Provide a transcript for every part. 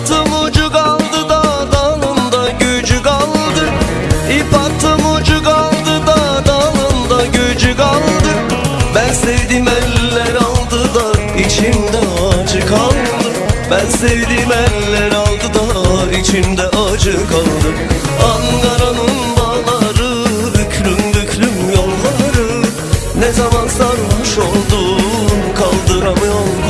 attım ucu kaldı da dalında gücü kaldı İp attım ucu kaldı da dalında gücü kaldı Ben sevdim eller aldı da içimde acı kaldı. Ben sevdim eller aldı da içimde acı kaldı. Ankara'nın bağları büklüm büklüm yolları. Ne zaman sarhoş oldum kaldıramıyorum.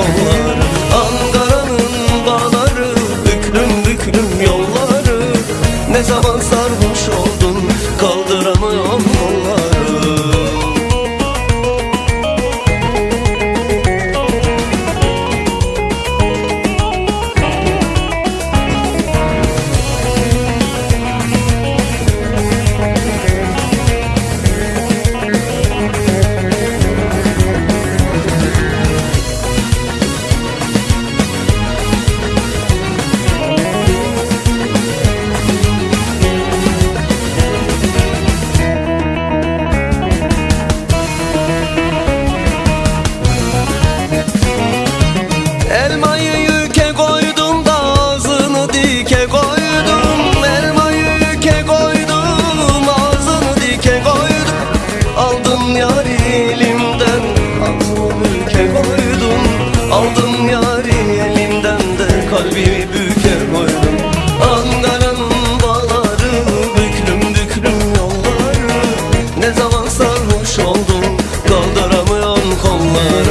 Büklüm yolları. Ne zaman kollar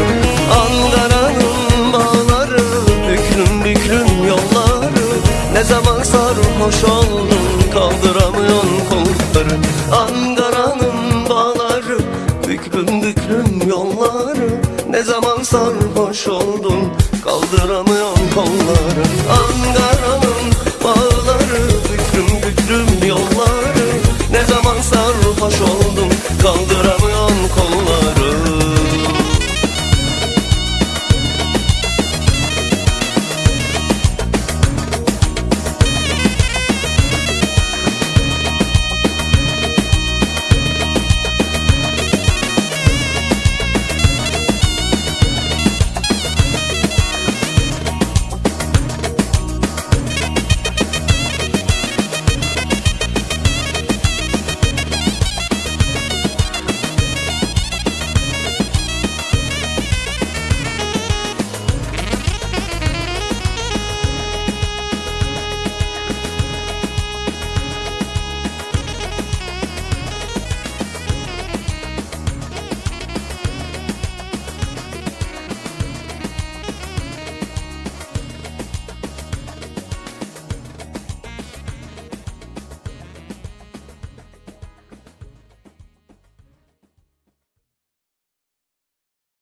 Ankara'nın bağları Büklüm büklüm yolları Ne zaman sarhoş oldun Kaldıramıyorsun kolları. Ankara'nın bağları Büklüm büklüm yolları Ne zaman sarhoş oldun Kaldıramıyorsun kolları. Ankara'nın bağları